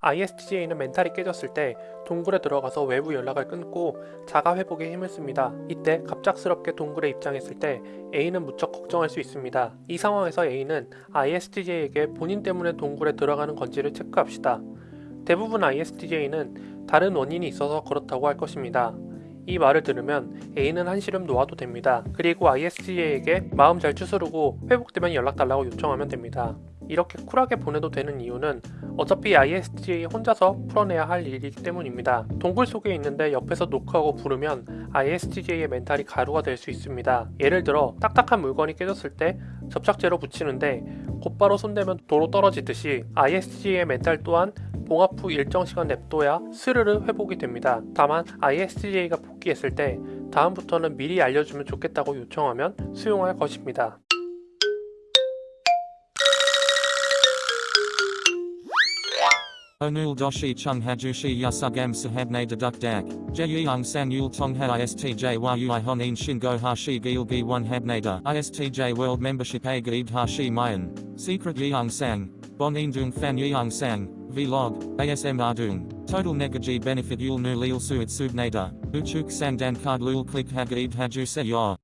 ISTJ는 멘탈이 깨졌을 때 동굴에 들어가서 외부 연락을 끊고 자가 회복에 힘을 씁니다. 이때 갑작스럽게 동굴에 입장했을 때 A는 무척 걱정할 수 있습니다. 이 상황에서 A는 ISTJ에게 본인 때문에 동굴에 들어가는 건지를 체크합시다. 대부분 ISTJ는 다른 원인이 있어서 그렇다고 할 것입니다. 이 말을 들으면 A는 한시름 놓아도 됩니다. 그리고 ISTJ에게 마음 잘 추스르고 회복되면 연락 달라고 요청하면 됩니다. 이렇게 쿨하게 보내도 되는 이유는 어차피 ISTJ 혼자서 풀어내야 할 일이기 때문입니다. 동굴 속에 있는데 옆에서 노크하고 부르면 ISTJ의 멘탈이 가루가 될 수 있습니다. 예를 들어 딱딱한 물건이 깨졌을 때 접착제로 붙이는데 곧바로 손대면 도로 떨어지듯이 ISTJ의 멘탈 또한 봉합 후 일정 시간 냅둬야 스르르 회복이 됩니다. 다만 ISTJ가 복귀했을 때 다음부터는 미리 알려주면 좋겠다고 요청하면 수용할 것입니다. Onul doshi chung hajushi yasugam sahabne deduk dak. Jeyung sang yul tongha istj yui honin shingo hashi gilgi one habnada. Istj world membership a gaib hashi mayan. Secret yeung sang. Bon indung fan yeung sang. Vlog. ASM ardung. Total negaji benefit yul nu lil suit subnada. Uchuk sang dan card lul click hagaib haju se yor.